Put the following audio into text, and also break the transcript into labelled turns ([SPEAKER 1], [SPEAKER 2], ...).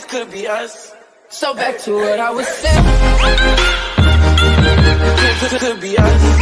[SPEAKER 1] this could be us. So back to what I was saying. This could, could be us.